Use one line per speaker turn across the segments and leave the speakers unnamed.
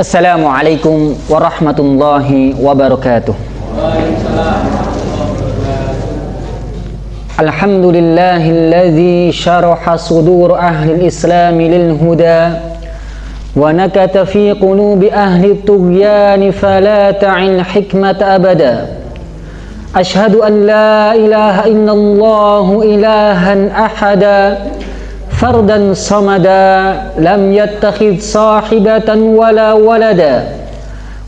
Assalamualaikum warahmatullahi wabarakatuh. الحمد لله الذي شرح صدور أهل الإسلام للهدى ونكت في قلوب أهل الطغيان فلا تعي الحكمة أبدا أشهد أن لا إله إلا الله إلها أحدا فردا صمدا لم يتخذ صاحبة ولا ولدا.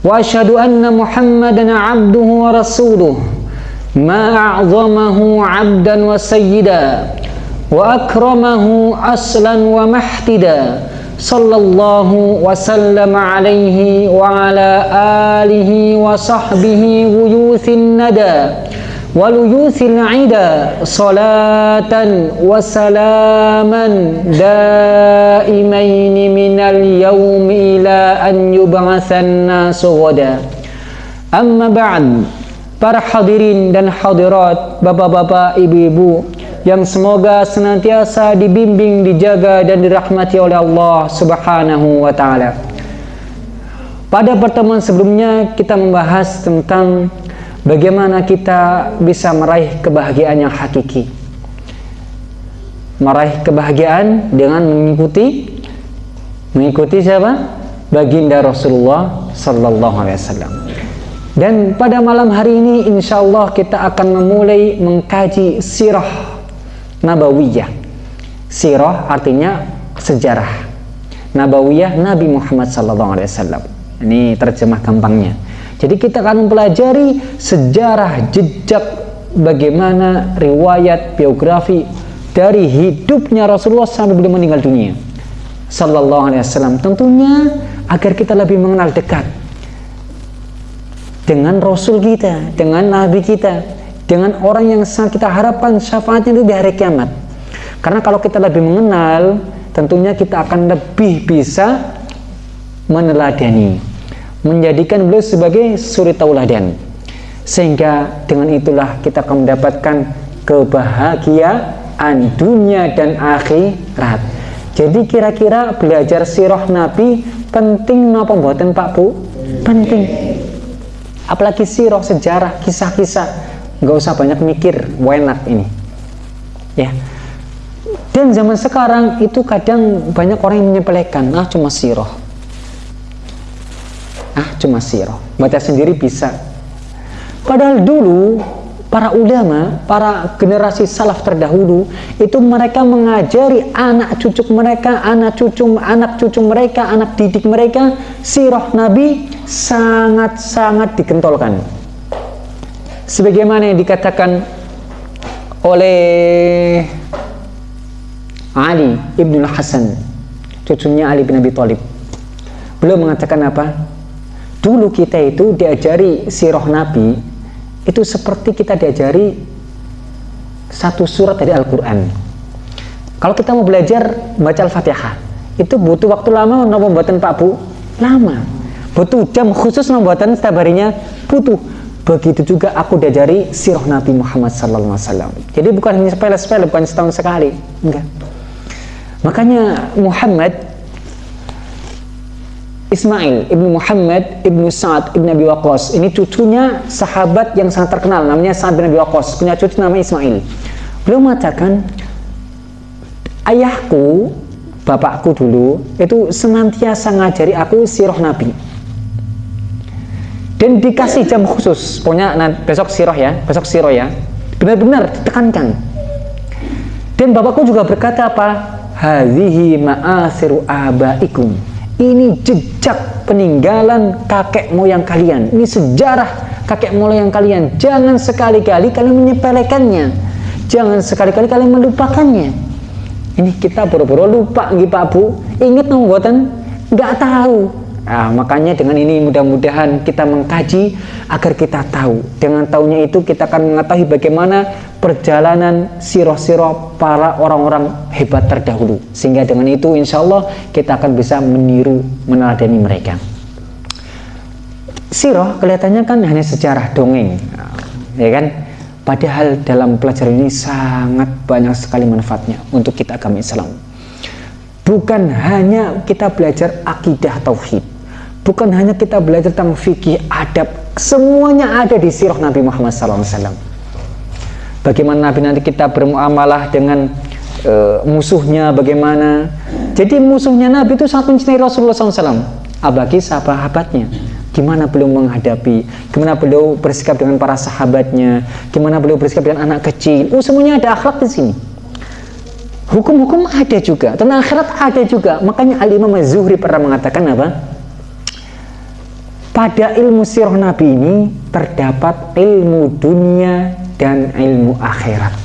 وأشهد أن محمدا عبده ورسوله ما أعظمه عبدا وسيدا وأكرمه أصلا ومحتدا صلى الله وسلم عليه وعلى آله وصحبه ويوث الندى. waluyusil aida salatan wasalaman daimaini minal yaumi ila an yub'atsan nasu wada amma ba'd para hadirin dan hadirat bapak-bapak ibu-ibu yang semoga senantiasa dibimbing dijaga dan dirahmati oleh Allah Subhanahu wa taala. Pada pertemuan sebelumnya kita membahas tentang bagaimana kita bisa meraih kebahagiaan yang hakiki. Meraih kebahagiaan dengan mengikuti mengikuti siapa? Baginda Rasulullah sallallahu alaihi wasallam. Dan pada malam hari ini insya Allah kita akan memulai mengkaji sirah nabawiyah. Sirah artinya sejarah. Nabawiyah Nabi Muhammad SAW. Ini terjemah gampangnya. Jadi kita akan mempelajari sejarah jejak bagaimana riwayat biografi dari hidupnya Rasulullah sampai beliau meninggal dunia. Sallallahu Alaihi Wasallam. Tentunya agar kita lebih mengenal dekat dengan Rasul kita, dengan Nabi kita, dengan orang yang sangat kita harapkan syafaatnya itu di hari kiamat. Karena kalau kita lebih mengenal, tentunya kita akan lebih bisa meneladani, menjadikan beliau sebagai suri tauladan. Sehingga dengan itulah kita akan mendapatkan kebahagiaan dunia dan akhirat. Jadi kira-kira belajar sirah Nabi penting napa mboten Pak Bu? Penting apalagi sirah sejarah kisah-kisah nggak usah banyak mikir enak ini ya dan zaman sekarang itu kadang banyak orang yang menyepelekan ah cuma sirah ah cuma sirah baca sendiri bisa padahal dulu para ulama, para generasi salaf terdahulu itu mereka mengajari anak cucu mereka, anak cucu anak cucu mereka, anak didik mereka sirah Nabi sangat-sangat dikentolkan. Sebagaimana yang dikatakan oleh Ali ibnu Hasan, cucunya Ali bin Abi Thalib. Beliau mengatakan apa? Dulu kita itu diajari sirah Nabi itu seperti kita diajari satu surat dari Al-Quran. Kalau kita mau belajar baca Al-Fatihah itu butuh waktu lama untuk membuatan Pak Bu? Lama. Butuh jam khusus membuatan setiap harinya? Butuh. Begitu juga aku diajari sirah Nabi Muhammad SAW jadi bukan hanya sepele-sepele bukan setahun sekali. Enggak. Makanya Muhammad Ismail ibnu Muhammad ibnu Sa'ad ibnu Abi Waqqas. Ini cucunya sahabat yang sangat terkenal namanya Sa'ad bin Abi Waqqas. Punya cucu namanya Ismail. Beliau mengatakan ayahku bapakku dulu itu senantiasa ngajari aku sirah Nabi. Dan dikasih jam khusus. Pokoknya nah, besok sirah ya besok sirah ya. Benar-benar ditekankan. Dan bapakku juga berkata apa? Hadhihi ma'asiru abaikum ini jejak peninggalan kakek moyang kalian. Ini sejarah kakek moyang kalian. Jangan sekali-kali kalian menyepelekannya. Jangan sekali-kali kalian melupakannya. Ini kita boro-boro lupa gitu Pak Bu. Ingat buatan nggak tahu Nah, makanya dengan ini mudah-mudahan kita mengkaji agar kita tahu. Dengan tahunya itu kita akan mengetahui bagaimana perjalanan siroh-siroh para orang-orang hebat terdahulu. Sehingga dengan itu insya Allah kita akan bisa meniru, meneladani mereka. Siroh kelihatannya kan hanya sejarah dongeng, ya kan? Padahal dalam pelajaran ini sangat banyak sekali manfaatnya untuk kita agama Islam. Bukan hanya kita belajar akidah tauhid, bukan hanya kita belajar tentang fikih, adab, semuanya ada di sirah Nabi Muhammad SAW. Bagaimana Nabi nanti kita bermuamalah dengan uh, musuhnya, bagaimana. Jadi musuhnya Nabi itu sangat mencintai Rasulullah SAW. Abagi sahabatnya gimana beliau menghadapi, gimana beliau bersikap dengan para sahabatnya, gimana beliau bersikap dengan anak kecil. Oh, semuanya ada akhlak di sini. Hukum-hukum ada juga, tentang akhirat ada juga. Makanya Al-Imam Az-Zuhri pernah mengatakan apa? Pada ilmu sirah Nabi ini terdapat ilmu dunia dan ilmu akhirat.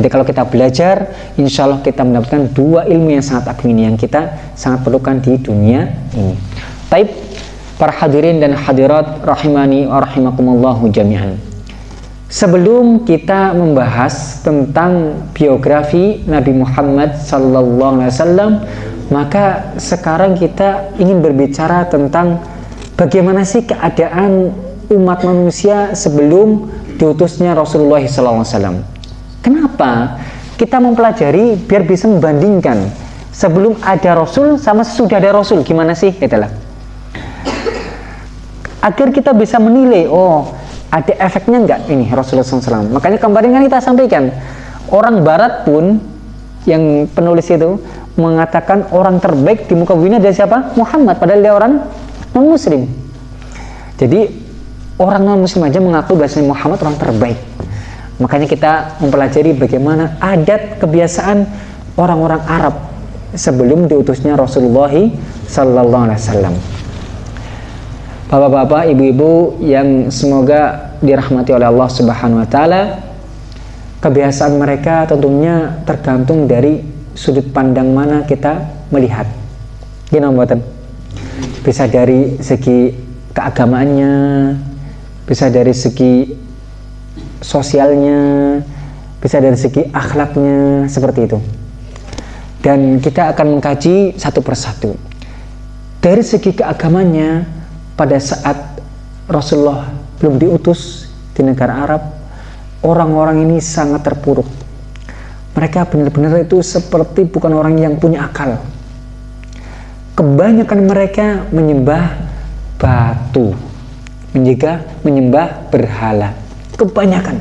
Jadi kalau kita belajar, insya Allah kita mendapatkan dua ilmu yang sangat agung ini yang kita sangat perlukan di dunia ini. Taib para hadirin dan hadirat rahimani wa rahimakumullahu jami'an. Sebelum kita membahas tentang biografi Nabi Muhammad sallallahu alaihi wasallam, maka sekarang kita ingin berbicara tentang bagaimana sih keadaan umat manusia sebelum diutusnya Rasulullah wasallam. Kenapa? Kita mempelajari biar bisa membandingkan sebelum ada Rasul sama sesudah ada Rasul gimana sih? Itulah agar kita bisa menilai oh ada efeknya enggak ini Rasulullah SAW makanya kemarin kan kita sampaikan orang barat pun yang penulis itu mengatakan orang terbaik di muka bumi adalah siapa? Muhammad padahal dia orang non muslim jadi orang non muslim aja mengaku bahasanya Muhammad orang terbaik makanya kita mempelajari bagaimana adat kebiasaan orang-orang Arab sebelum diutusnya Rasulullah Sallallahu Alaihi Wasallam Bapak-bapak, ibu-ibu yang semoga dirahmati oleh Allah Subhanahu wa taala. Kebiasaan mereka tentunya tergantung dari sudut pandang mana kita melihat. Gini buatan. Bisa dari segi keagamaannya, bisa dari segi sosialnya, bisa dari segi akhlaknya, seperti itu. Dan kita akan mengkaji satu persatu. Dari segi keagamannya, pada saat Rasulullah belum diutus di negara Arab, orang-orang ini sangat terpuruk. Mereka benar-benar itu seperti bukan orang yang punya akal. Kebanyakan mereka menyembah batu, menjaga menyembah berhala. Kebanyakan,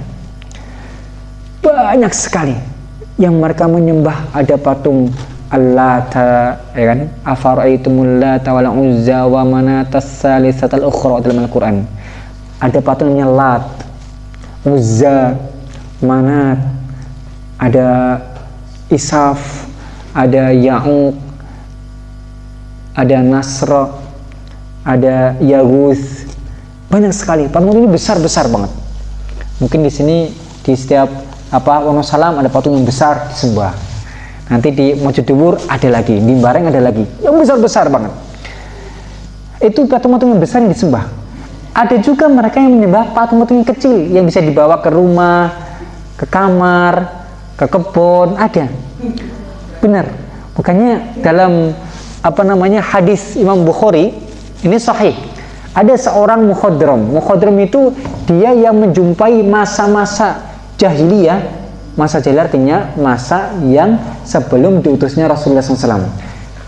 banyak sekali yang mereka menyembah. Ada patung Allata ya kan? Afaraitumul lata wal uzza wa manatas salisatal ukhra dalam Al-Qur'an. Ada patung Lat Uzza Manat ada Isaf ada Ya'uq ada Nasra ada Yaguth. Banyak sekali. Patung ini besar-besar banget. Mungkin di sini di setiap apa Wonosalam ada patung yang besar disembah nanti di Mojodewur ada lagi di Bareng ada lagi. Yang besar-besar banget. Itu patung-patung yang besar yang disembah ada juga mereka yang menyembah patung-patung yang kecil yang bisa dibawa ke rumah ke kamar ke kebun ada. Benar. Makanya dalam apa namanya hadis Imam Bukhari ini sahih. Ada seorang mukhadram. Mukhadram itu dia yang menjumpai masa-masa jahiliyah masa jahil artinya masa yang sebelum diutusnya Rasulullah SAW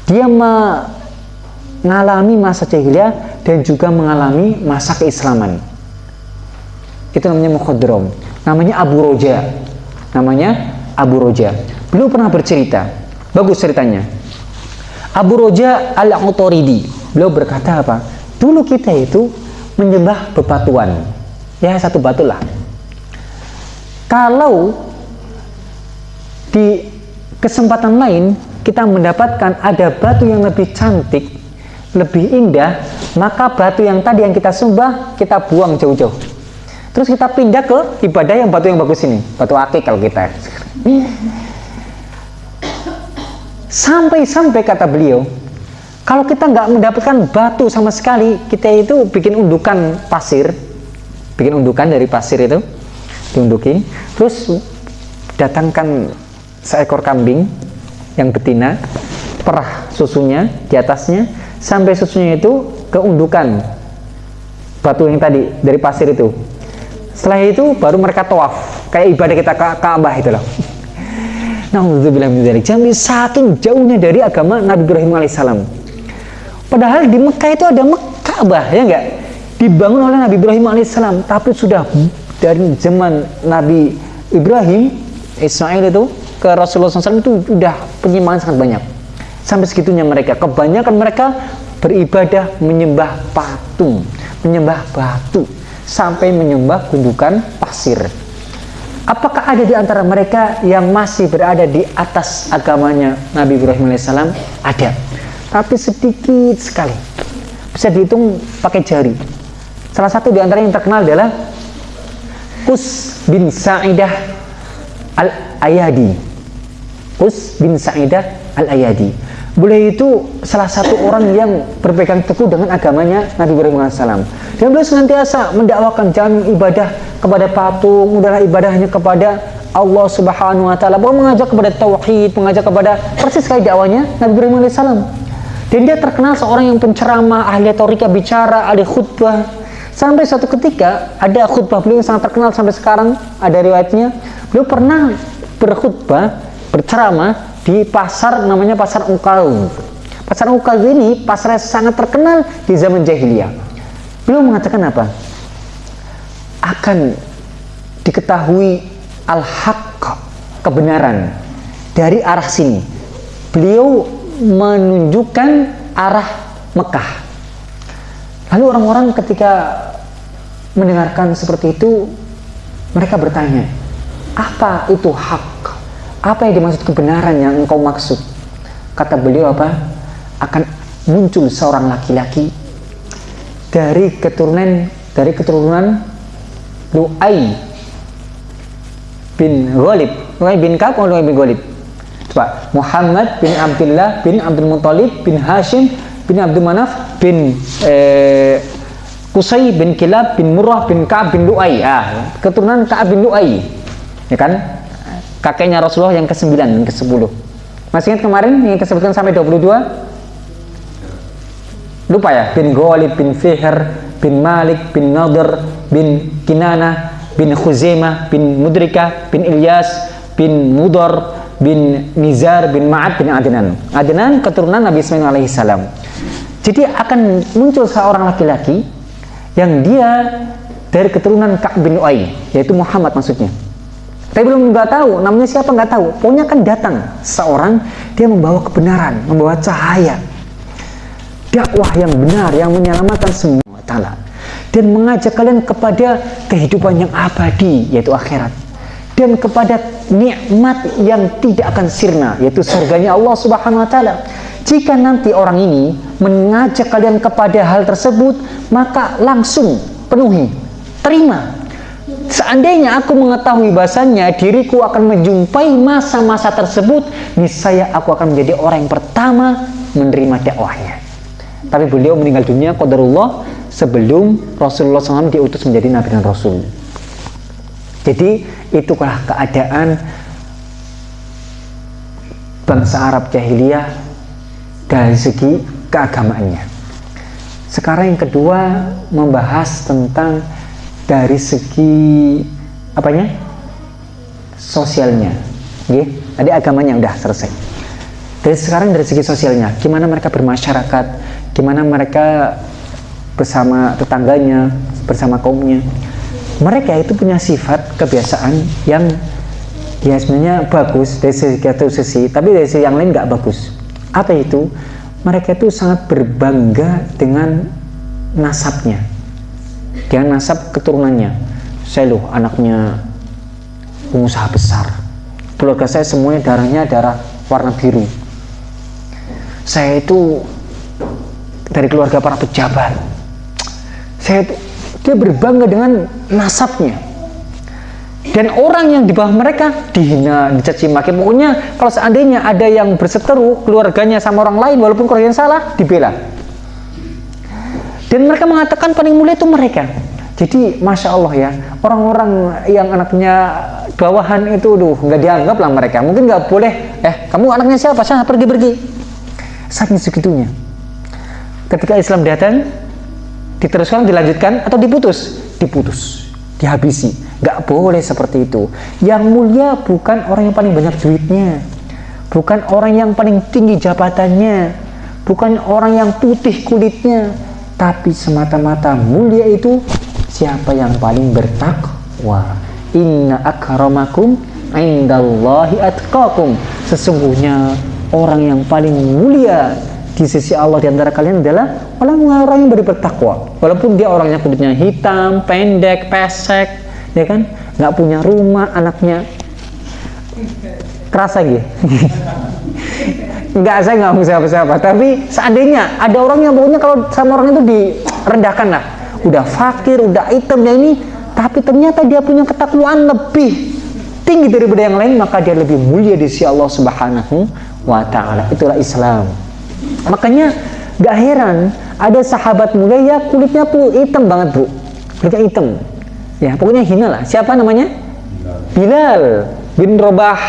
dia mengalami masa jahiliyah dan juga mengalami masa keislaman. Itu namanya mukhadram. Namanya Abu Roja. Namanya Abu Roja. Beliau pernah bercerita. Bagus ceritanya Abu Roja al-Autoridi beliau berkata apa? Dulu kita itu menyembah bebatuan. Ya satu batu lah. Kalau di kesempatan lain kita mendapatkan ada batu yang lebih cantik lebih indah maka batu yang tadi yang kita sembah kita buang jauh-jauh. Terus kita pindah ke ibadah yang batu yang bagus ini batu akik kalau kita sampai-sampai kata beliau kalau kita nggak mendapatkan batu sama sekali kita itu bikin undukan pasir bikin undukan dari pasir itu diunduki. Terus datangkan seekor kambing yang betina perah susunya di atasnya sampai susunya itu keundukan batu yang tadi dari pasir itu. Setelah itu baru mereka tawaf kayak ibadah kita ke Ka'bah itu loh Jadi saking jauhnya dari agama Nabi Ibrahim alaihissalam. Padahal di Mekah itu ada Mekah ya enggak? Dibangun oleh Nabi Ibrahim alaihissalam tapi sudah dari zaman Nabi Ibrahim Ismail itu ke Rasulullah SAW itu sudah penyimpangan sangat banyak. Sampai segitunya mereka. Kebanyakan mereka beribadah menyembah patung menyembah batu sampai menyembah gundukan pasir apakah ada di antara mereka yang masih berada di atas agamanya Nabi Ibrahim alaihissalam ada tapi sedikit sekali bisa dihitung pakai jari Salah satu di antara yang terkenal adalah Kus bin Sa'idah Al-Ayadi. Kus bin Sa'idah Al-Ayadi. Beliau itu salah satu orang yang berpegang teguh dengan agamanya Nabi Ibrahim AS. Dan beliau senantiasa mendakwakan jangan ibadah kepada patung, udahlah ibadahnya kepada Allah Subhanahu wa taala. Beliau mengajak kepada tauhid, mengajak kepada persis kayak dakwanya Nabi Ibrahim AS. Dan dia terkenal seorang yang penceramah, ahli retorika bicara, ahli khutbah, Sampai suatu ketika ada khutbah beliau yang sangat terkenal sampai sekarang ada riwayatnya. Beliau pernah berkhutbah, berceramah di pasar namanya pasar Ukal. Pasar Ukal ini pasar sangat terkenal di zaman jahiliyah. Beliau mengatakan apa? Akan diketahui al-haq kebenaran dari arah sini. Beliau menunjukkan arah Mekah Lalu orang-orang ketika mendengarkan seperti itu, mereka bertanya, apa itu hak? Apa yang dimaksud kebenaran yang engkau maksud? Kata beliau apa? Akan muncul seorang laki-laki dari keturunan dari keturunan Lu'ay bin Ghalib. Lu'ay bin Ka'ab atau Lu'ay bin Ghalib? Coba, Muhammad bin Abdullah bin Abdul Muthalib bin Hashim bin Abdul Manaf bin eh, bin Kilab bin Murrah bin Ka'ab bin Lu'ay. Ah, keturunan Ka'ab bin Lu'ay. Ya kan? Kakeknya Rasulullah yang ke-9 yang ke-10 masih ingat kemarin yang kesebutkan sampai 22 lupa ya? Bin Ghalib bin Fihr bin Malik bin Nadir bin Kinana bin Khuzaimah bin Mudrika bin Ilyas bin Mudar bin Nizar bin Ma'ad bin Adnan. Adnan keturunan Nabi Ismail alaihissalam jadi akan muncul seorang laki-laki yang dia dari keturunan Ka'b bin Uay, yaitu Muhammad maksudnya. Tapi belum nggak tahu, namanya siapa nggak tahu. Pokoknya akan datang seorang dia membawa kebenaran, membawa cahaya, dakwah yang benar yang menyelamatkan semua. Taala dan mengajak kalian kepada kehidupan yang abadi yaitu akhirat dan kepada nikmat yang tidak akan sirna yaitu surganya Allah Subhanahu wa taala jika nanti orang ini mengajak kalian kepada hal tersebut, maka langsung penuhi, terima. Seandainya aku mengetahui bahasanya diriku akan menjumpai masa-masa tersebut, niscaya aku akan menjadi orang yang pertama menerima dakwahnya. Tapi beliau meninggal dunia qadarullah sebelum Rasulullah SAW diutus menjadi Nabi dan Rasul. Jadi itulah keadaan bangsa Arab jahiliyah dari segi keagamaannya. Sekarang yang kedua membahas tentang dari segi apanya? sosialnya. Oke, tadi agamanya udah selesai. Dari sekarang dari segi sosialnya, gimana mereka bermasyarakat, gimana mereka bersama tetangganya, bersama kaumnya. Mereka itu punya sifat kebiasaan yang ya sebenarnya bagus dari segi sisi, tapi dari sisi yang lain nggak bagus apa itu? Mereka itu sangat berbangga dengan nasabnya, dengan nasab keturunannya. Saya loh anaknya pengusaha besar. Keluarga saya semuanya darahnya darah warna biru. Saya itu dari keluarga para pejabat. Saya dia berbangga dengan nasabnya dan orang yang di bawah mereka dihina, dicaci maki. Pokoknya kalau seandainya ada yang berseteru keluarganya sama orang lain walaupun keluarganya salah, dibela. Dan mereka mengatakan paling mulia itu mereka. Jadi masya Allah ya orang-orang yang anaknya bawahan itu, duh nggak dianggap lah mereka. Mungkin nggak boleh. Eh kamu anaknya siapa? Sana pergi pergi. Saking segitunya. Ketika Islam datang, diteruskan, dilanjutkan atau diputus, diputus, dihabisi Gak boleh seperti itu. Yang mulia bukan orang yang paling banyak duitnya. Bukan orang yang paling tinggi jabatannya. Bukan orang yang putih kulitnya. tapi semata-mata mulia itu siapa yang paling bertakwa inna akramakum indallahi atqakum sesungguhnya orang yang paling mulia di sisi Allah di antara kalian adalah orang-orang yang bertakwa walaupun dia orangnya kulitnya hitam pendek pesek ya kan nggak punya rumah anaknya kerasa gitu Enggak, saya nggak mau siapa-siapa. Tapi seandainya ada orang yang pokoknya kalau sama orang itu direndahkan lah. Udah fakir, udah dan ini, tapi ternyata dia punya ketakwaan lebih tinggi daripada yang lain, maka dia lebih mulia di sisi Allah Subhanahu wa taala. Itulah Islam. Makanya gak heran ada sahabat mulia ya kulitnya tuh hitam banget, Bu. Kulitnya hitam. Ya, pokoknya hina lah. Siapa namanya? Bilal bin Robah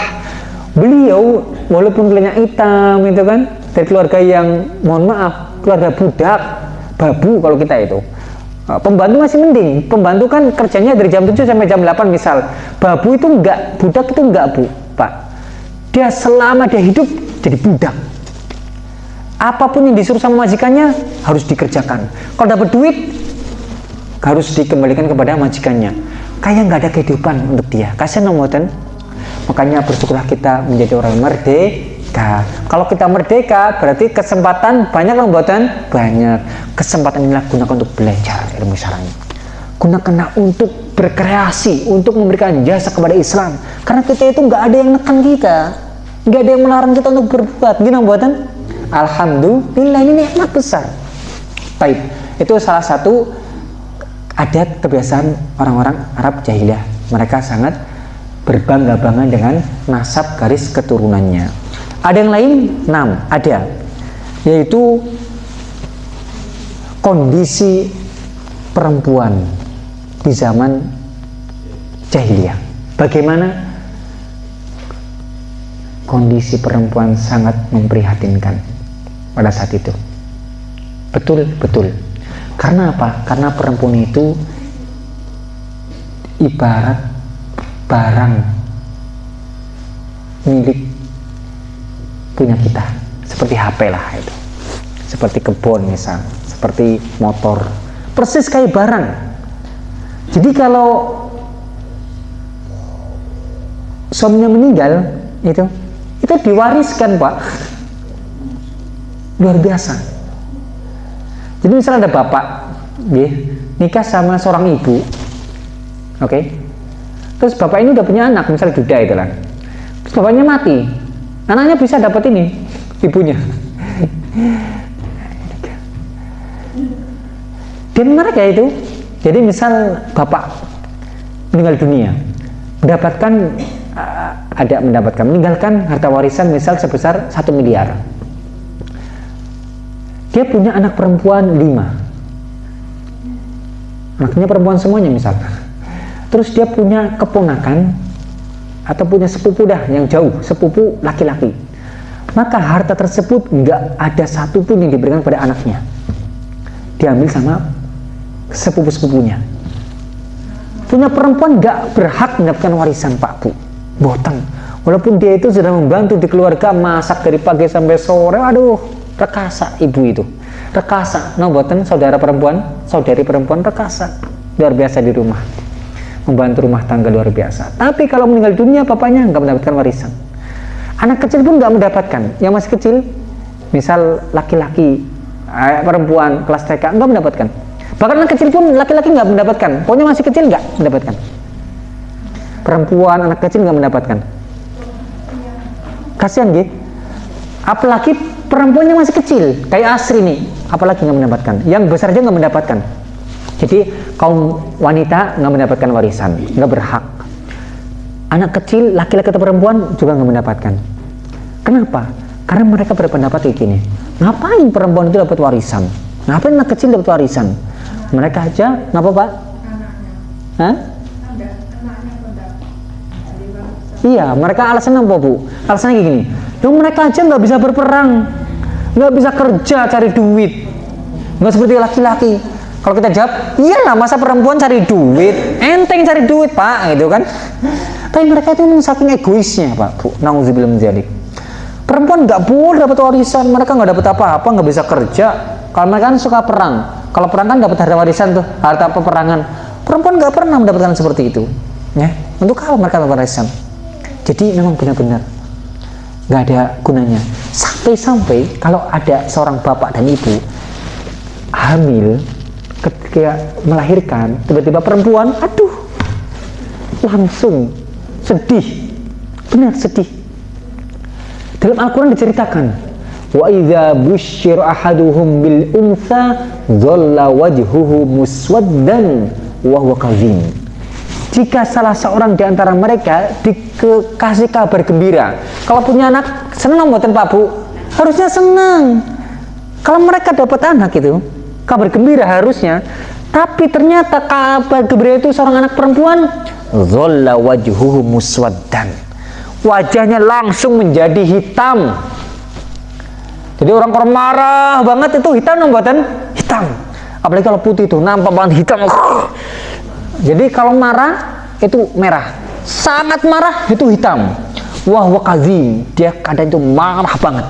beliau walaupun kulitnya hitam itu kan dari keluarga yang mohon maaf keluarga budak babu kalau kita itu uh, pembantu masih mending pembantu kan kerjanya dari jam 7 sampai jam 8 misal babu itu enggak budak itu enggak bu pak dia selama dia hidup jadi budak apa pun yang disuruh sama majikannya harus dikerjakan. Kalau dapat duit harus dikembalikan kepada majikannya. Kayak nggak ada kehidupan untuk dia. Kasihan nomoten makanya bersyukurlah kita menjadi orang merdeka. Kalau kita merdeka berarti kesempatan banyak buatan banyak. Kesempatan inilah gunakan untuk belajar ilmu syar'i gunakanlah untuk berkreasi untuk memberikan jasa kepada Islam. Karena kita itu nggak ada yang nekan kita. Nggak ada yang melarang kita untuk berbuat. Gini buatan Alhamdulillah ini nikmat besar baik itu salah satu adat kebiasaan orang-orang Arab jahiliyah mereka sangat berbangga-bangga dengan nasab garis keturunannya. Ada yang lain? enam ada. Yaitu kondisi perempuan di zaman jahiliyah. Bagaimana kondisi perempuan sangat memprihatinkan pada saat itu. Betul, betul. Karena apa? Karena perempuan itu ibarat barang milik punya kita seperti HP lah itu seperti kebun misal seperti motor persis kayak barang jadi kalau suaminya meninggal itu itu diwariskan pak luar biasa. Jadi misalnya ada bapak ya, nikah sama seorang ibu oke? Okay? terus bapak ini udah punya anak misal duda itu lah terus bapaknya mati. Anaknya bisa dapat ini ibunya. Dan mereka itu. Jadi misal bapak meninggal dunia mendapatkan uh, ada mendapatkan meninggalkan harta warisan misal sebesar satu miliar dia punya anak perempuan lima. Anaknya perempuan semuanya misal. Terus dia punya keponakan atau punya sepupu dah yang jauh sepupu laki-laki. Maka harta tersebut nggak ada satupun yang diberikan pada anaknya. Diambil sama sepupu-sepupunya. Punya perempuan nggak berhak mendapatkan warisan pak bu? Boteng walaupun dia itu sudah membantu di keluarga masak dari pagi sampai sore aduh rekasa ibu itu rekasa no boten saudara perempuan saudari perempuan rekasa luar biasa di rumah membantu rumah tangga luar biasa. Tapi kalau meninggal dunia, papanya nggak mendapatkan warisan. Anak kecil pun nggak mendapatkan. Yang masih kecil, misal laki-laki, eh, perempuan kelas TK nggak mendapatkan. Bahkan anak kecil pun laki-laki nggak mendapatkan. Pokoknya masih kecil nggak mendapatkan. Perempuan, anak kecil nggak mendapatkan. Kasihan gitu. Apalagi perempuannya masih kecil, kayak Asri nih, apalagi nggak mendapatkan. Yang besar aja nggak mendapatkan. Jadi kaum wanita nggak mendapatkan warisan, nggak berhak. Anak kecil, laki-laki atau perempuan juga nggak mendapatkan. Kenapa? Karena mereka berpendapat kayak gini. Ngapain perempuan itu dapat warisan? Ngapain anak kecil dapat warisan? Mereka aja, ngapa pak? Hah? Iya, mereka alasan apa bu? Alasannya kayak gini. Dong mereka aja nggak bisa berperang, nggak bisa kerja cari duit, nggak seperti laki-laki kalau kita jawab, iyalah masa perempuan cari duit, enteng cari duit pak, gitu kan. Tapi mereka itu saking egoisnya pak, bu. Nauzubillah menjadi. Perempuan nggak boleh dapat warisan, mereka nggak dapat apa-apa, nggak bisa kerja. Kalau mereka kan suka perang, kalau perang kan dapat harta warisan tuh harta peperangan perempuan nggak pernah mendapatkan seperti itu ya untuk apa mereka dapat warisan jadi memang benar-benar nggak ada gunanya. Sampai-sampai kalau ada seorang bapak dan ibu hamil ketika melahirkan tiba-tiba perempuan aduh langsung sedih. Benar sedih. Dalam Al-Quran diceritakan wa idza busyira ahaduhum bil unsa dhalla wajhuhu muswaddan wa huwa jika salah seorang di antara mereka dikasih kabar gembira kalau punya anak senang buatan Pak Bu. Harusnya senang kalau mereka dapat anak itu kabar gembira harusnya. Tapi ternyata kabar gembira itu seorang anak perempuan zolla wajhuhu muswaddan. Wajahnya langsung menjadi hitam. Jadi orang-orang marah banget itu hitam nombatan hitam. Apalagi kalau putih itu nampak banget hitam jadi kalau marah itu merah. Sangat marah itu hitam. Wah wakazim dia kadang itu marah banget.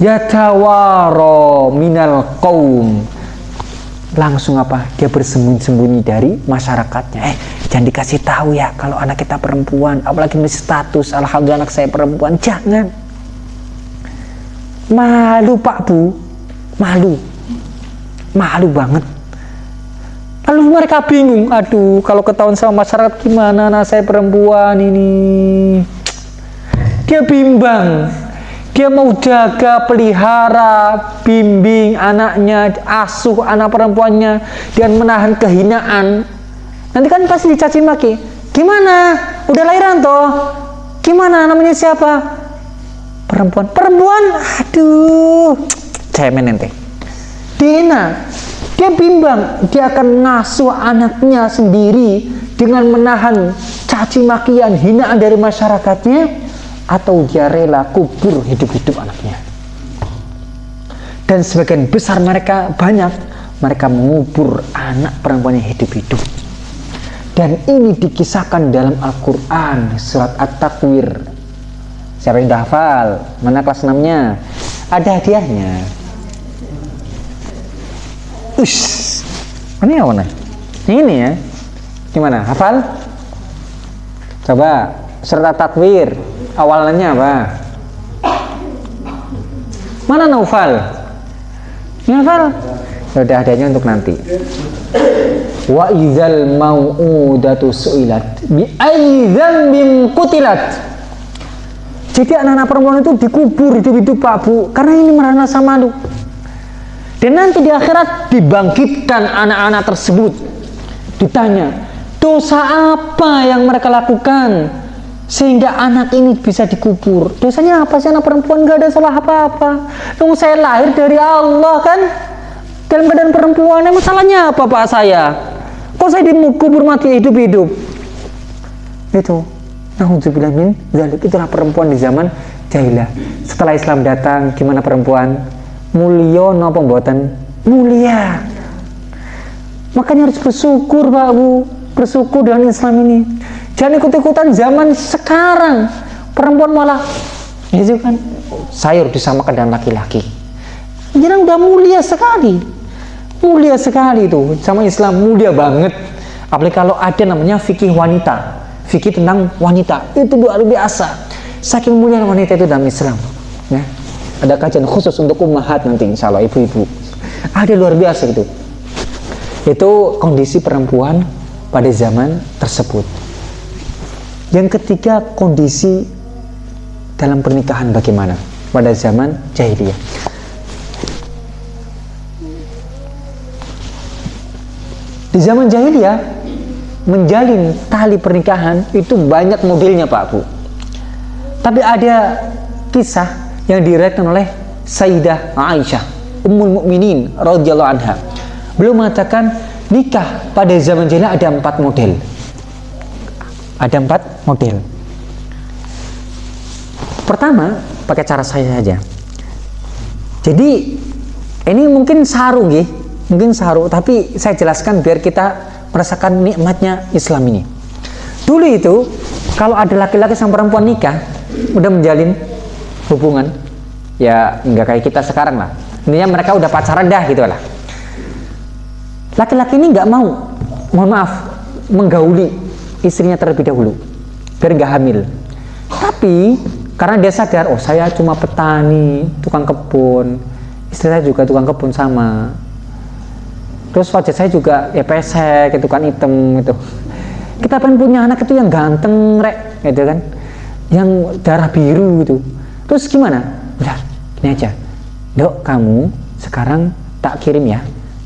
Yatawaro minal kaum langsung apa? Dia bersembunyi-sembunyi dari masyarakatnya. Eh jangan dikasih tahu ya kalau anak kita perempuan. Apalagi masih status. Alhamdulillah anak saya perempuan. Jangan. Malu pak bu. Malu. Malu banget lalu mereka bingung aduh kalau ketahuan sama masyarakat gimana anak saya perempuan ini dia bimbang dia mau jaga, pelihara, bimbing anaknya, asuh anak perempuannya, dan menahan kehinaan. Nanti kan pasti dicaci maki. Gimana? Udah lahiran toh? Gimana namanya siapa? Perempuan. Perempuan? Aduh. Cemen ente. Dina. Dia bimbang. Dia akan ngasuh anaknya sendiri dengan menahan caci makian, hinaan dari masyarakatnya atau dia rela kubur hidup-hidup anaknya. Dan sebagian besar mereka banyak mereka mengubur anak perempuan yang hidup-hidup. Dan ini dikisahkan dalam Al-Quran surat At-Takwir. Siapa yang dah hafal? Mana kelas 6 nya ada hadiahnya Ush, ini yang mana? Ini ya. Gimana? Hafal? Coba surat At-Takwir awalnya apa? Mana Naufal? Naufal? Sudah ya adanya untuk nanti. Wa idzal mau'udatu su'ilat bi ayyi dzambin qutilat. Jadi anak-anak perempuan itu dikubur hidup-hidup Pak Bu karena ini merasa malu. Dan nanti di akhirat dibangkitkan anak-anak tersebut. Ditanya, dosa apa yang mereka lakukan? sehingga anak ini bisa dikubur? Dosanya apa sih? Anak perempuan gak ada salah apa-apa. Tunggu saya lahir dari Allah kan? Dalam keadaan perempuan emang salahnya apa pak saya? Kok saya dikubur mati hidup-hidup? Itu. Alhamdulillah min zalik. Itulah perempuan di zaman jahilah setelah Islam datang gimana perempuan mulia no pembuatan mulia makanya harus bersyukur Pak Bu. Bersyukur dengan Islam ini. Jangan ikut-ikutan zaman sekarang. Perempuan malah itu kan sayur disamakan dengan laki-laki. Jangan udah mulia sekali. Mulia sekali itu. Sama Islam mulia banget. Apalagi kalau ada namanya fikih wanita. Fikih tentang wanita. Itu luar biasa. Saking mulia wanita itu dalam Islam. Ya ada kajian khusus untuk ummahat nanti insya Allah ibu-ibu ada luar biasa itu itu kondisi perempuan pada zaman tersebut yang ketiga, kondisi dalam pernikahan bagaimana pada zaman jahiliyah. Di zaman jahiliyah, menjalin tali pernikahan itu banyak modelnya Pak Bu. Tapi ada kisah yang diriwayatkan oleh Sayyidah Aisyah, Ummul Mukminin radhiyallahu anha. Beliau mengatakan nikah pada zaman jahiliyah ada empat model. Ada empat model. Pertama pakai cara saya saja. Jadi ini mungkin saru ya mungkin saru tapi saya jelaskan biar kita merasakan nikmatnya Islam ini. Dulu itu kalau ada laki-laki sama perempuan nikah udah menjalin hubungan ya nggak kayak kita sekarang lah. Intinya mereka udah pacaran dah gitu lah. Laki-laki ini nggak mau mohon maaf menggauli istrinya terlebih dahulu biar nggak hamil. Tapi karena dia sadar oh saya cuma petani tukang kebun istri saya juga tukang kebun sama. Terus wajah saya juga ya pesek gitu kan hitam gitu. Kita pengen punya anak itu yang ganteng rek gitu kan. Yang darah biru gitu terus gimana? Udah ini aja. Dok kamu sekarang tak kirim ya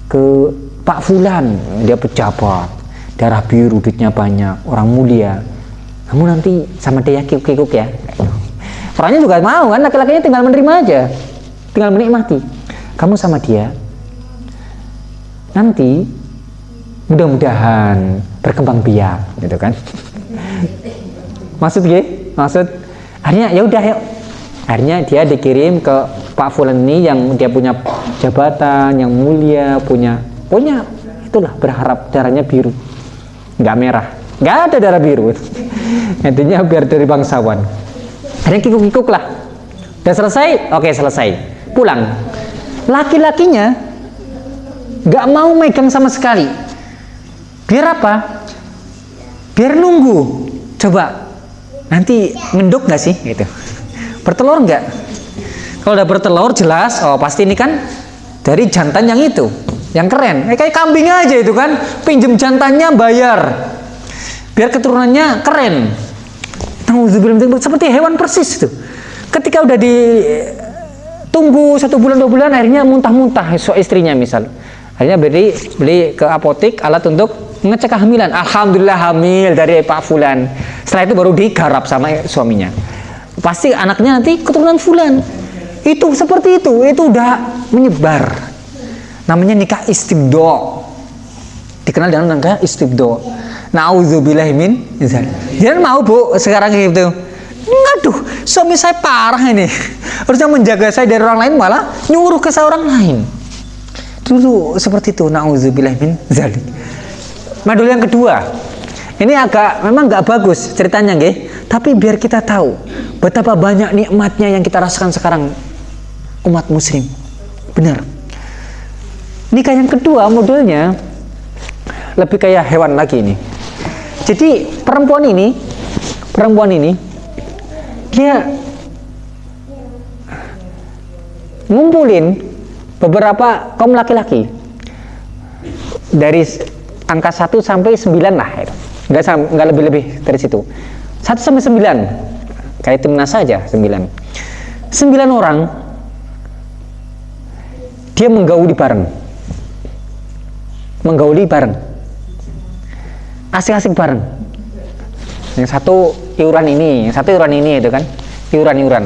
ke Pak Fulan. Dia pejabat. Darah biru duitnya banyak orang mulia. Kamu nanti sama dia kikuk-kikuk ya. Orangnya juga mau kan laki-lakinya tinggal menerima aja. Tinggal menikmati. Kamu sama dia nanti mudah-mudahan berkembang biak gitu kan? Maksud gue maksud? Akhirnya ya udah yuk akhirnya dia dikirim ke Pak Fulan ini yang dia punya jabatan yang mulia punya pokoknya itulah berharap darahnya biru. Nggak merah. Nggak ada darah biru. Intinya biar dari bangsawan. Ada kikuk-kikuk lah. Udah selesai? Oke selesai. Pulang. Laki-lakinya nggak mau megang sama sekali. Biar apa? Biar nunggu. Coba. Nanti ngenduk nggak sih? Gitu bertelur nggak? Kalau udah bertelur jelas. Oh pasti ini kan dari jantan yang itu yang keren. Eh, kayak kambing aja itu kan. Pinjem jantannya bayar. Biar keturunannya keren. Seperti hewan persis itu. Ketika udah di tunggu satu bulan dua bulan akhirnya muntah-muntah so istrinya misal. Akhirnya beli beli ke apotik alat untuk ngecek kehamilan. Alhamdulillah hamil dari Pak Fulan. Setelah itu baru digarap sama suaminya pasti anaknya nanti keturunan Fulan itu seperti itu itu udah menyebar namanya nikah istibdo dikenal dengan nikah istibdo Nauzubillah min Jangan mau bu sekarang gitu. Ngaduh, suami saya parah ini. Harusnya menjaga saya dari orang lain malah nyuruh ke seorang lain. Dulu seperti itu. Nauzubillah min zalik. Modul yang kedua. Ini agak memang nggak bagus ceritanya, nggih. Tapi biar kita tahu betapa banyak nikmatnya yang kita rasakan sekarang umat muslim. Benar nikah yang kedua modelnya lebih kayak hewan lagi ini jadi perempuan ini perempuan ini dia ngumpulin beberapa kaum laki-laki dari angka 1 sampai 9 lah nggak, nggak lebih-lebih dari situ. 1 sampai 9 kayak timnas saja 9 9 orang dia menggauli bareng. Menggauli bareng. Asik-asik bareng. Yang satu iuran ini yang satu iuran ini itu kan? Iuran-iuran.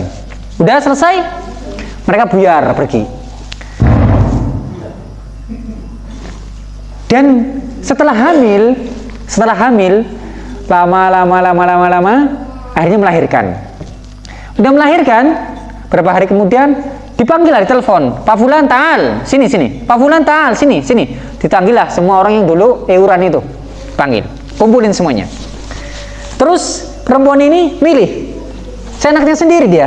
Udah selesai? Mereka buyar pergi. Dan setelah hamil setelah hamil lama lama lama lama lama akhirnya melahirkan. Udah melahirkan berapa hari kemudian dipanggil lah telepon Pak Fulan Taal sini sini. Pak Fulan Taal sini sini. Ditanggil lah semua orang yang dulu euran itu panggil. Kumpulin semuanya. Terus perempuan ini milih. Saya anaknya sendiri dia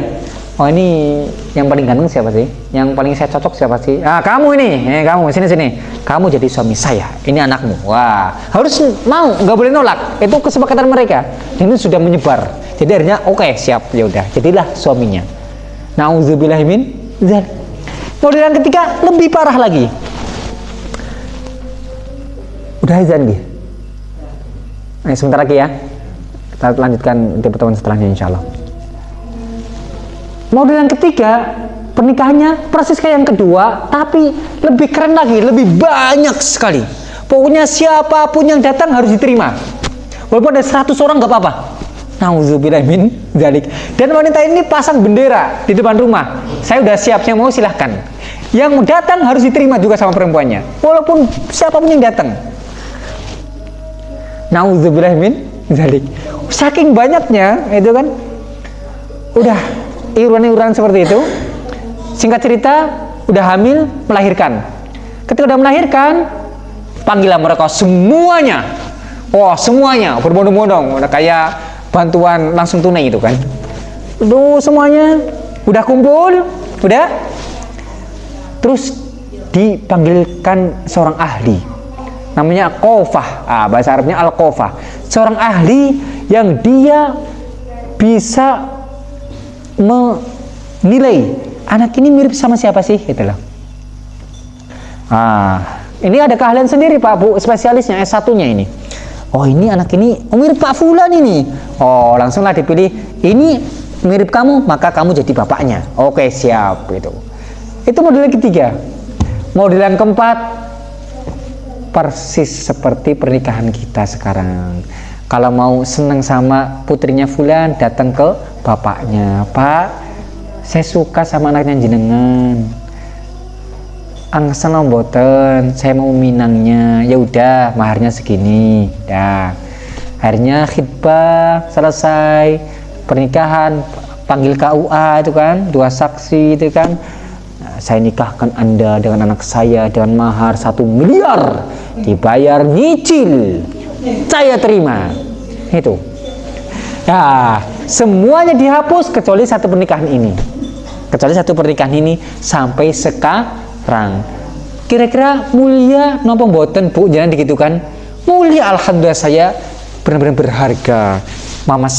oh ini yang paling ganteng siapa sih? Yang paling saya cocok siapa sih? Ah kamu ini. Eh, kamu sini sini. Kamu jadi suami saya. Ini anakmu. Wah harus mau nggak boleh nolak. Itu kesepakatan mereka. Ini sudah menyebar. Jadi akhirnya oke okay, siap. Ya udah jadilah suaminya. Nauzubillahimin model yang ketiga lebih parah lagi. Udah azan dia. Nah, sebentar lagi ya. Kita lanjutkan di pertemuan setelahnya insya Allah. Model yang ketiga pernikahannya persis kayak yang kedua, tapi lebih keren lagi, lebih banyak sekali. Pokoknya siapa pun yang datang harus diterima. Walaupun ada 100 orang nggak apa-apa. Nauzubillah min zalik. Dan wanita ini pasang bendera di depan rumah. Saya udah siap, saya mau silahkan. Yang datang harus diterima juga sama perempuannya. Walaupun siapa pun yang datang. Nauzubillah min zalik. Saking banyaknya itu kan udah iuran-iuran seperti itu. Singkat cerita, udah hamil, melahirkan. Ketika udah melahirkan, panggilan mereka semuanya. Wah, semuanya. Berbondong-bondong, udah kayak bantuan langsung tunai itu kan. Duh semuanya. Udah kumpul udah. Terus dipanggilkan seorang ahli. Namanya kofah ah, bahasa Arabnya al kofah seorang ahli yang dia bisa menilai anak ini mirip sama siapa sih? Gitu loh. Ah ini ada keahlian sendiri Pak Bu spesialisnya S1 nya ini. Oh ini anak ini oh, mirip Pak Fulan ini. Oh langsunglah dipilih ini mirip kamu maka kamu jadi bapaknya. Oke siap gitu. Itu model ketiga. Model yang keempat persis seperti pernikahan kita sekarang kalau mau seneng sama putrinya Fulan datang ke bapaknya. Pak saya suka sama anaknya jenengan. Angsa boten saya mau minangnya. Ya udah maharnya segini. Ya akhirnya khidbah selesai. Pernikahan panggil KUA itu kan dua saksi itu kan. Saya nikahkan anda dengan anak saya dengan mahar satu miliar. Dibayar nyicil. Saya terima itu. Ya semuanya dihapus kecuali satu pernikahan ini. Kecuali satu pernikahan ini sampai sekarang. Kira-kira mulia nopo boten bu? Jangan begitu kan mulia alhamdulillah saya benar-benar berharga. Mamas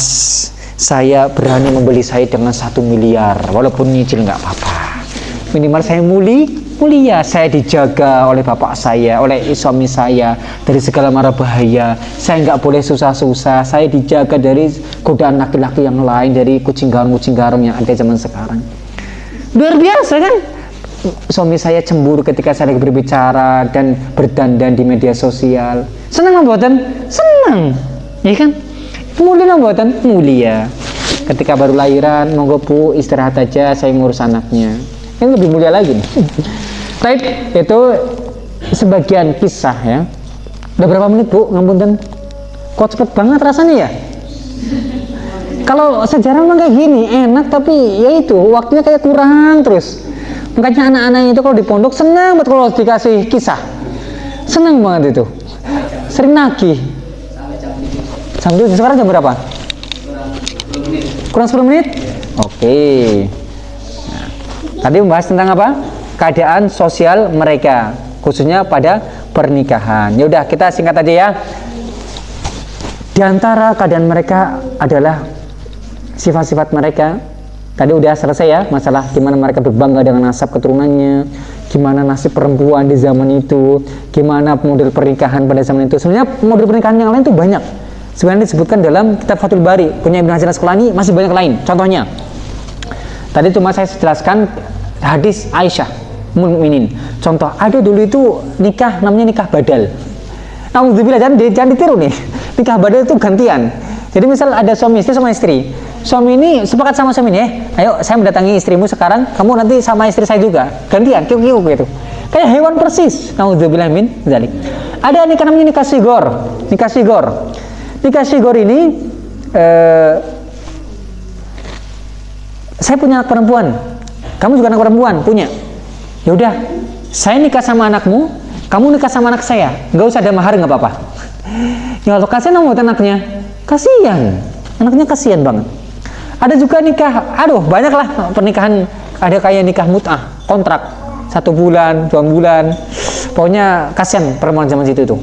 saya berani membeli saya dengan satu miliar. Walaupun nyicil nggak apa-apa. Minimal saya muli mulia saya dijaga oleh bapak saya oleh suami saya dari segala mara bahaya. Saya nggak boleh susah-susah. Saya dijaga dari godaan laki-laki yang lain dari kucing garum-kucing garum yang ada zaman sekarang. Luar biasa kan? Suami saya cemburu ketika saya berbicara dan berdandan di media sosial. Senang membuatan senang. Ya kan? Mulia membuatan mulia. Ketika baru lahiran monggo bu istirahat aja saya ngurus anaknya. Yang lebih mulia lagi nih Baik, itu sebagian kisah ya. Udah berapa menit bu? Ngapunten? Kok cepet banget rasanya ya? Kalau sejarah memang kayak gini enak tapi ya itu waktunya kayak kurang terus. Makanya anak-anak itu kalau di pondok senang banget kalau dikasih kisah. Senang banget itu. Sering nagih. Jam sekarang jam berapa? Kurang 10 menit? Oke. Okay. Tadi membahas tentang apa? Keadaan sosial mereka, khususnya pada pernikahan. Ya udah, kita singkat aja ya. Di antara keadaan mereka adalah sifat-sifat mereka. Tadi udah selesai ya masalah gimana mereka berbangga dengan nasab keturunannya, gimana nasib perempuan di zaman itu, gimana model pernikahan pada zaman itu. Sebenarnya model pernikahan yang lain itu banyak. Sebenarnya disebutkan dalam kitab Fathul Bari, punya Ibn Hajar Asqalani masih banyak lain. Contohnya, Tadi cuma saya jelaskan hadis Aisyah mukminin. Contoh, ada dulu itu nikah namanya nikah badal. Namun jangan, jangan ditiru nih. Nikah badal itu gantian. Jadi misal ada suami istri sama istri. Suami ini sepakat sama suami ini, eh, ayo saya mendatangi istrimu sekarang, kamu nanti sama istri saya juga. Gantian, kiu kiu gitu. Kayak hewan persis. Nauzubillah min zalik. Ada nikah namanya nikah sigor. Nikah sigor. Nikah sigor ini eh, saya punya anak perempuan kamu juga anak perempuan punya ya udah saya nikah sama anakmu kamu nikah sama anak saya. Nggak usah ada mahar nggak apa-apa. Ya kasihan mau anaknya. Kasihan. Anaknya kasihan banget. Ada juga nikah aduh banyak lah pernikahan. Ada kayak nikah mut'ah kontrak. Satu bulan dua bulan. Pokoknya kasihan perempuan zaman situ tuh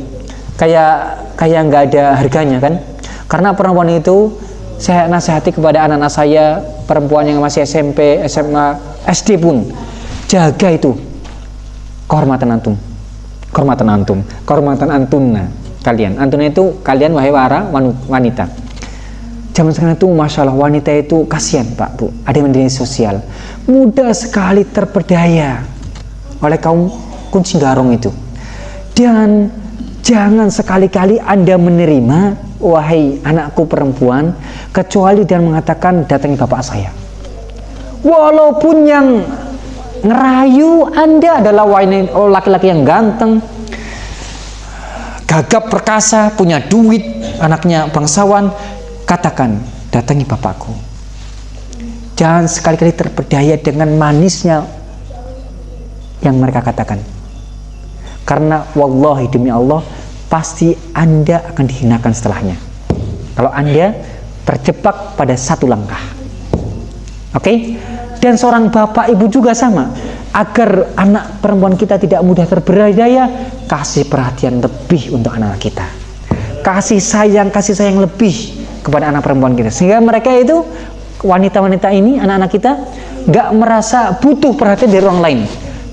kayak kayak nggak ada harganya kan? Karena perempuan itu saya nasihati kepada anak-anak saya perempuan yang masih SMP, SMA, SD pun jaga itu. Kehormatan antum. Kehormatan antum. Kehormatan antuna kalian. Antuna itu kalian wahai wara wanita. Zaman sekarang itu masya Allah wanita itu kasihan pak bu. Ada yang sosial. Mudah sekali terpedaya oleh kaum kunci garong itu. Dan jangan sekali-kali anda menerima wahai anakku perempuan kecuali dia mengatakan datangi bapak saya walaupun yang ngerayu anda adalah laki-laki yang ganteng gagap perkasa punya duit anaknya bangsawan katakan datangi bapakku jangan sekali-kali terpedaya dengan manisnya yang mereka katakan karena wallahi demi Allah pasti Anda akan dihinakan setelahnya. Kalau Anda terjebak pada satu langkah. Oke? Okay? Dan seorang bapak ibu juga sama. agar anak perempuan kita tidak mudah terberdaya, kasih perhatian lebih untuk anak, -anak kita. Kasih sayang, kasih sayang lebih kepada anak perempuan kita. Sehingga mereka itu wanita-wanita ini, anak-anak kita nggak merasa butuh perhatian dari orang lain.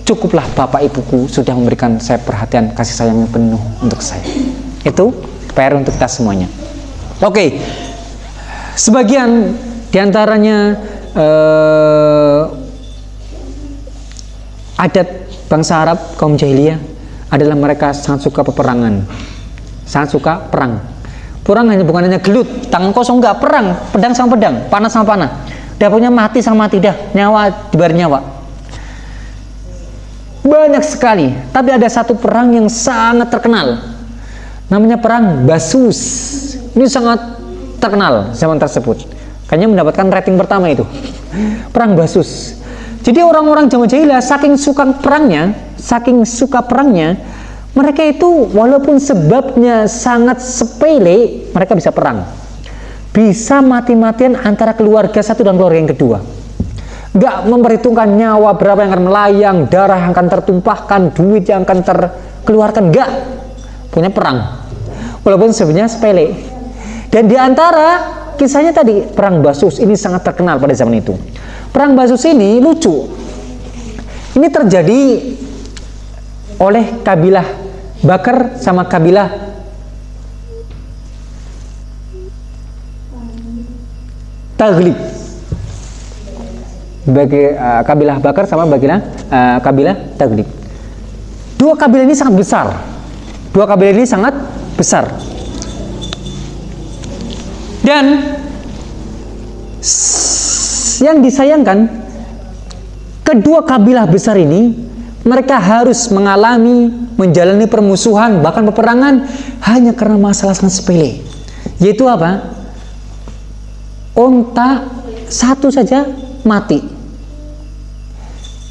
Cukuplah bapak ibuku sudah memberikan saya perhatian, kasih sayang yang penuh untuk saya. Itu PR untuk kita semuanya. Oke, sebagian di antaranya eh, adat bangsa Arab kaum jahiliyah adalah mereka sangat suka peperangan. Sangat suka perang. Perang hanya bukan hanya gelut tangan kosong enggak perang. Pedang sama pedang panas sama panah. Dah punya mati sama mati dah. Nyawa dibar nyawa. Banyak sekali tapi ada satu perang yang sangat terkenal. Namanya perang Basus. Ini sangat terkenal zaman tersebut kayaknya mendapatkan rating pertama itu perang Basus jadi orang-orang zaman jahiliyah saking suka perangnya, saking suka perangnya, mereka itu walaupun sebabnya sangat sepele, mereka bisa perang. Bisa mati-matian antara keluarga satu dan keluarga yang kedua. Gak memperhitungkan nyawa berapa yang akan melayang, darah yang akan tertumpahkan, duit yang akan terkeluarkan. Gak. Punya perang. Walaupun sebenarnya sepele. Dan di antara kisahnya tadi, perang Basus ini sangat terkenal pada zaman itu Perang Basus ini lucu. Ini terjadi oleh kabilah Bakar sama kabilah Taglib. Bagi uh, kabilah Bakar sama kabilah uh, kabilah Taglib. Dua kabilah ini sangat besar. Dua kabilah ini sangat besar. Dan yang disayangkan kedua kabilah besar ini mereka harus mengalami menjalani permusuhan bahkan peperangan hanya karena masalah sangat sepele. Yaitu apa? Onta satu saja mati.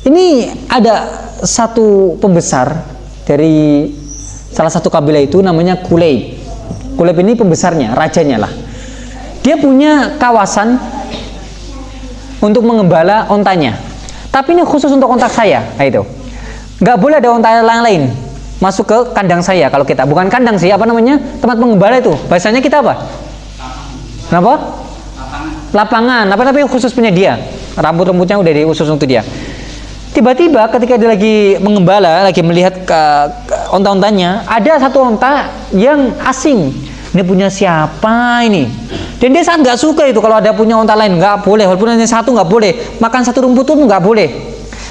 Ini ada satu pembesar dari salah satu kabilah itu namanya Kuleib. Kuleib ini pembesarnya rajanya lah dia punya kawasan untuk mengembala ontanya. Tapi ini khusus untuk ontak saya nah itu. Nggak boleh ada onta yang lain masuk ke kandang saya kalau kita. Bukan kandang sih apa namanya? Tempat mengembala itu. Bahasanya kita apa? Kenapa? Lapangan. Apa tapi khusus punya dia? Rambut-rambutnya udah di khusus untuk dia. Tiba-tiba ketika dia lagi mengembala lagi melihat onta-ontanya ada satu onta yang asing ini punya siapa ini? Dan dia sangat nggak suka itu kalau ada punya unta lain. Nggak boleh walaupun hanya satu nggak boleh. Makan satu rumput pun nggak boleh.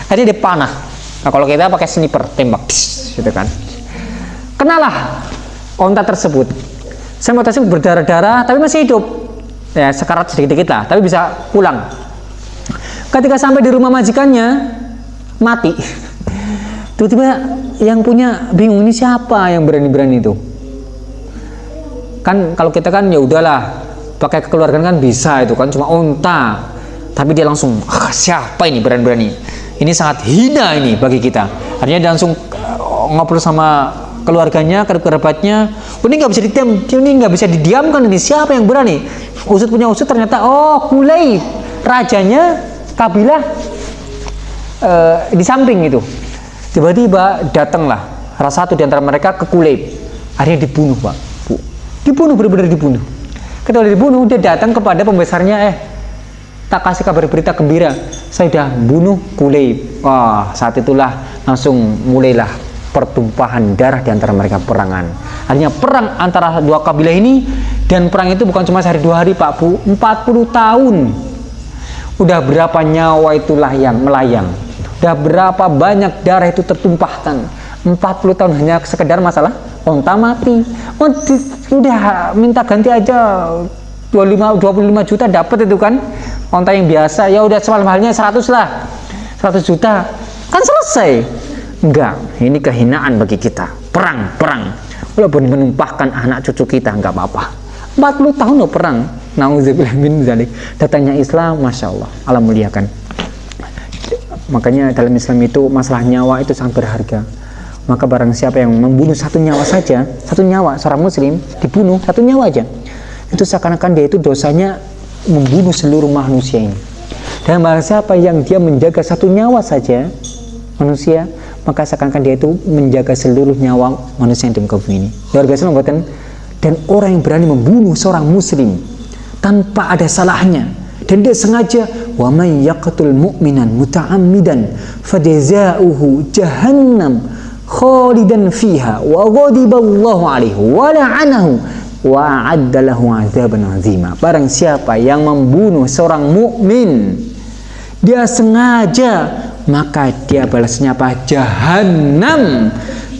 Akhirnya dia panah. Nah kalau kita pakai sniper tembak. Gitu kan. Kenalah unta tersebut. Saya mau tersebut berdarah-darah tapi masih hidup. Ya sekarat sedikit-sedikit lah tapi bisa pulang. Ketika sampai di rumah majikannya mati. Tiba-tiba yang punya bingung ini siapa yang berani-berani itu kan kalau kita kan ya udahlah pakai kekeluargaan kan bisa itu kan cuma unta. Tapi dia langsung ah, siapa ini berani-berani? Ini sangat hina ini bagi kita. Artinya dia langsung uh, ngobrol sama keluarganya kerabatnya. Oh, ini nggak bisa didiam ini nggak bisa didiamkan ini siapa yang berani? Usut punya usut ternyata oh kulai rajanya kabilah uh, di samping itu. Tiba-tiba datanglah salah satu di antara mereka ke kulai. Akhirnya dibunuh pak dibunuh benar-benar dibunuh. Ketika dibunuh dia datang kepada pembesarnya eh tak kasih kabar berita gembira. Saya sudah bunuh kulei wah saat itulah langsung mulailah pertumpahan darah di antara mereka perangan. Artinya perang antara dua kabilah ini dan perang itu bukan cuma sehari dua hari Pak Bu 40 tahun. Udah berapa nyawa itulah yang melayang. Udah berapa banyak darah itu tertumpahkan. 40 tahun hanya sekedar masalah onta mati oh, udah minta ganti aja. 25 25 juta dapat itu kan. Onta yang biasa. Ya udah semalam halnya 100 lah. 100 juta. Kan selesai. Enggak. Ini kehinaan bagi kita. Perang perang. Walaupun menumpahkan anak cucu kita enggak apa-apa. 40 tahun loh perang. Nauzubillah min zalik. Datangnya Islam Masya Allah. Allah muliakan makanya dalam Islam itu masalah nyawa itu sangat berharga maka barang siapa yang membunuh satu nyawa saja satu nyawa seorang muslim dibunuh satu nyawa aja itu seakan-akan dia itu dosanya membunuh seluruh manusia ini. Dan barang siapa yang dia menjaga satu nyawa saja manusia maka seakan-akan dia itu menjaga seluruh nyawa manusia yang di muka bumi ini. Luar biasa membuatkan dan orang yang berani membunuh seorang muslim tanpa ada salahnya dan dia sengaja wa may yaqtul mu'minan muta'ammidan fajaza'uhu jahannam khalidan fiha wa ghadiballahu alaihi wa la'anahu wa a'addalahu azaban azima. Barang siapa yang membunuh seorang mukmin dia sengaja maka dia balasnya apa? Jahanam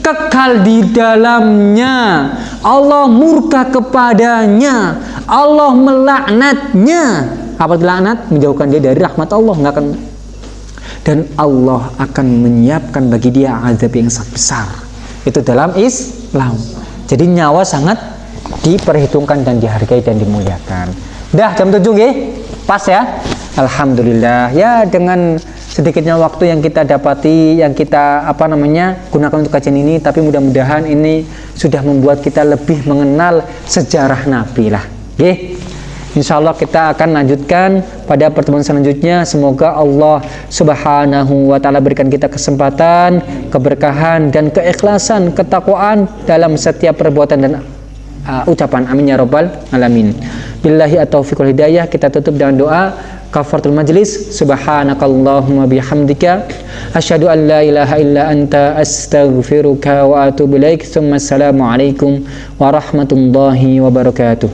kekal di dalamnya. Allah murka kepadanya. Allah melaknatnya. Apa laknat? Menjauhkan dia dari rahmat Allah. Nggak akan dan Allah akan menyiapkan bagi dia azab yang sangat besar. Itu dalam Islam. Jadi nyawa sangat diperhitungkan dan dihargai dan dimuliakan. Dah jam 7 ya pas ya? Alhamdulillah. Ya dengan sedikitnya waktu yang kita dapati yang kita apa namanya gunakan untuk kajian ini tapi mudah-mudahan ini sudah membuat kita lebih mengenal sejarah Nabi lah. Oke Insya Allah kita akan lanjutkan pada pertemuan selanjutnya. Semoga Allah Subhanahu wa Ta'ala berikan kita kesempatan, keberkahan, dan keikhlasan, ketakwaan dalam setiap perbuatan dan uh, ucapan. Amin ya Rabbal Alamin. Billahi at-taufiq hidayah. Kita tutup dengan doa kafaratul majlis subhanakallahumma bihamdika asyhadu an la ilaha illa anta astaghfiruka wa atubu ilaik. Assalamu alaikum warahmatullahi wabarakatuh.